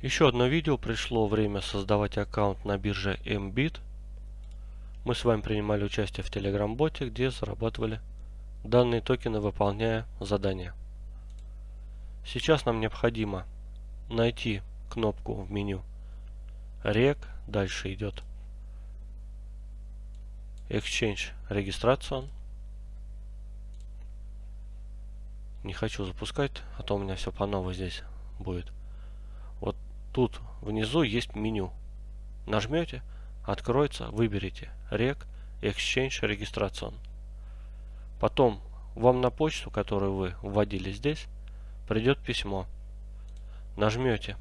Еще одно видео. Пришло время создавать аккаунт на бирже MBIT. Мы с вами принимали участие в Telegram-боте, где зарабатывали данные токены, выполняя задания. Сейчас нам необходимо найти кнопку в меню REC. Дальше идет Exchange регистрация. Не хочу запускать, а то у меня все по новой здесь будет. Тут внизу есть меню. Нажмете, откроется, выберите REC Exchange Registration. Потом вам на почту, которую вы вводили здесь, придет письмо. Нажмете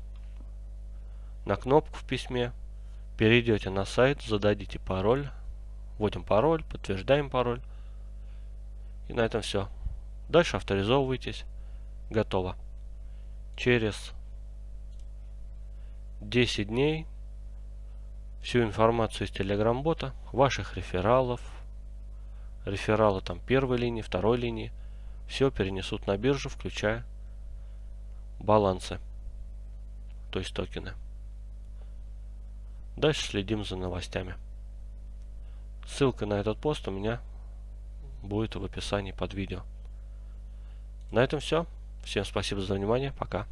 на кнопку в письме, перейдете на сайт, зададите пароль, вводим пароль, подтверждаем пароль. И на этом все. Дальше авторизовывайтесь. Готово. Через 10 дней всю информацию из Telegram-бота, ваших рефералов, рефералы там первой линии, второй линии, все перенесут на биржу, включая балансы, то есть токены. Дальше следим за новостями. Ссылка на этот пост у меня будет в описании под видео. На этом все. Всем спасибо за внимание. Пока.